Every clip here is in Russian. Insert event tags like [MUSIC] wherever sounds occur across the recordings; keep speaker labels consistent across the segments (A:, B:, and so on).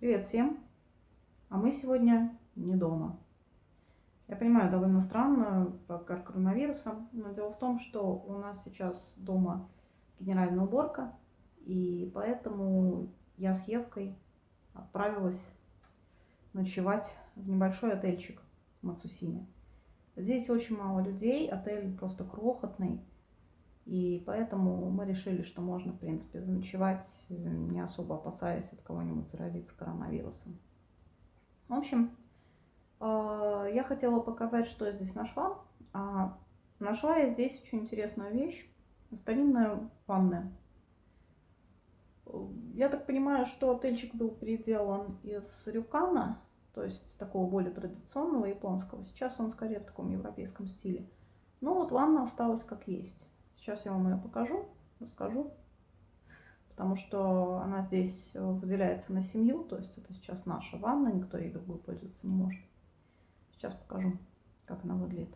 A: Привет всем! А мы сегодня не дома. Я понимаю, довольно странно, разгар коронавируса, но дело в том, что у нас сейчас дома генеральная уборка, и поэтому я с Евкой отправилась ночевать в небольшой отельчик в Мацусиме. Здесь очень мало людей, отель просто крохотный, и поэтому мы решили, что можно, в принципе, заночевать, э, не особо опасаясь от кого-нибудь заразиться коронавирусом. В общем, э, я хотела показать, что я здесь нашла. А нашла я здесь очень интересную вещь. Старинная ванная. Я так понимаю, что отельчик был переделан из рюкана, то есть такого более традиционного японского. Сейчас он скорее в таком европейском стиле. Но вот ванна осталась как есть. Сейчас я вам ее покажу, расскажу. Потому что она здесь выделяется на семью, то есть это сейчас наша ванна, никто ей другой пользоваться не может. Сейчас покажу, как она выглядит.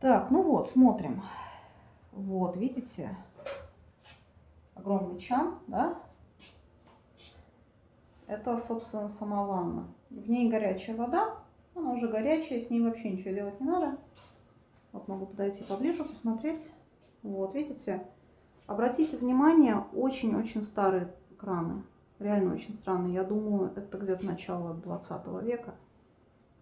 A: Так, ну вот, смотрим. Вот, видите, огромный чан, да? Это, собственно, сама ванна. В ней горячая вода, она уже горячая, с ней вообще ничего делать не надо. Вот могу подойти поближе, посмотреть. Вот, видите? Обратите внимание, очень-очень старые краны. Реально очень странные. Я думаю, это где-то начало 20 века.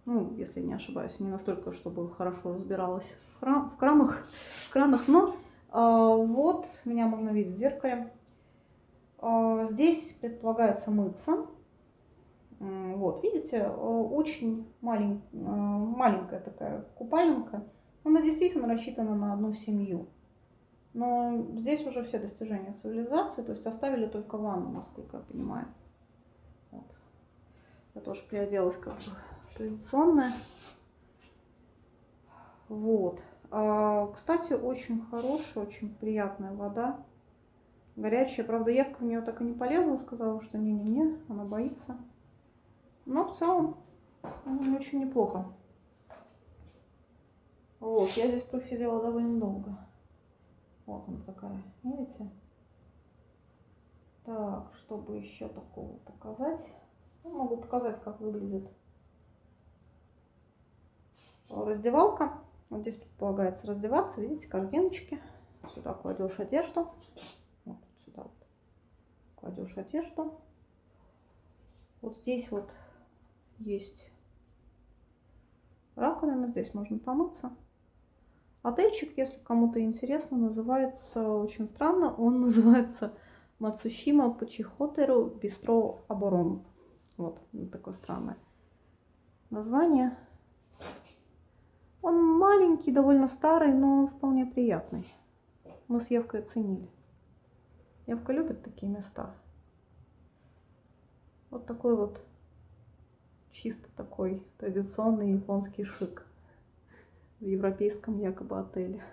A: Ну, если не ошибаюсь, не настолько, чтобы хорошо разбиралась в, храм, в крамах, в кранах. Но э, вот, меня можно видеть в зеркале. Э, здесь предполагается мыться. Вот, видите, очень малень, маленькая такая купальника. Она действительно рассчитана на одну семью. Но здесь уже все достижения цивилизации, то есть оставили только ванну, насколько я понимаю. Вот. Я тоже приоделась как бы традиционная. Вот. А, кстати, очень хорошая, очень приятная вода. Горячая. Правда, Евка в нее так и не полезла, сказала, что не-не-не, она боится. Но в целом очень неплохо. Вот, я здесь просидела довольно долго. Вот она такая, видите? Так, чтобы еще такого показать. Ну, могу показать, как выглядит раздевалка. Вот здесь предполагается раздеваться. Видите, корзиночки. Сюда кладешь одежду. Вот сюда вот кладешь одежду. Вот здесь вот есть раковина. Здесь можно помыться. Отельчик, если кому-то интересно, называется очень странно. Он [LAUGHS] называется Мацушима Пачихотеру Бистро Аборон. Вот, такое странное название. Он маленький, довольно старый, но вполне приятный. Мы с Евкой оценили. Евка любит такие места. Вот такой вот чисто такой традиционный японский шик в европейском якобы отеле.